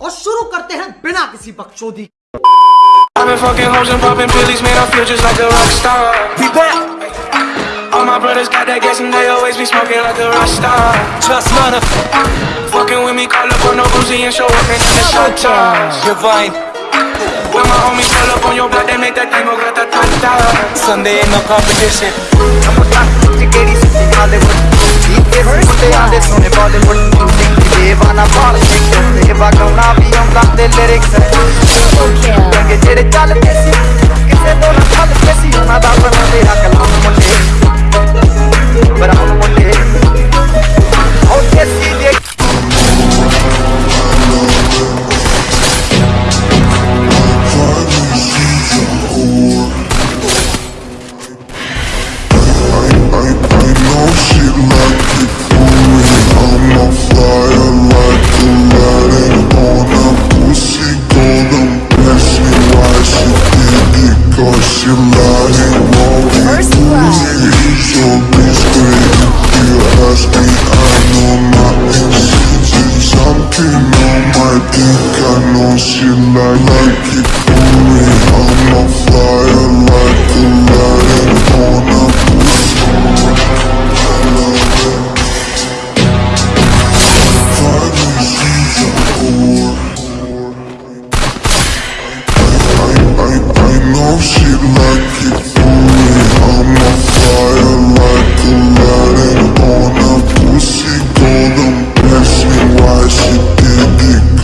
और शुरू करते हैं बिना किसी बकचोदी I've been fucking hoes and popping pillies, man, I feel just like a rock star. We back. All my brothers got that gas and they always be smoking like a rock star. Trust none Fucking with me, call up on no Uzi and show up in the shot toss. Divine. When my homies pull up on your block, they make that thing go grata ta ta. Sunday ain't no competition. ਗੱਲ ਤੇ ਸੀ ਕਿਸੇ ਤੋਂ ਨਾ ਗੱਲ ਤੇ ਸੀ ਉਹਨਾਂ ਦਾ ਬਣਾ ਤੇਰਾ ਕਲਾਮ ਮੁੰਡੇ I know she like, like it for I'm a flyer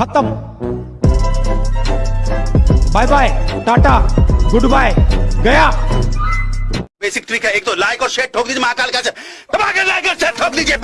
खत्म। Bye bye Tata good bye गया। बेसिक ट्रिक है, एक तो लाइक और शेयर ठोक दीजिए महाकाल का। दबा के लाइक और शेयर ठोक दीजिए।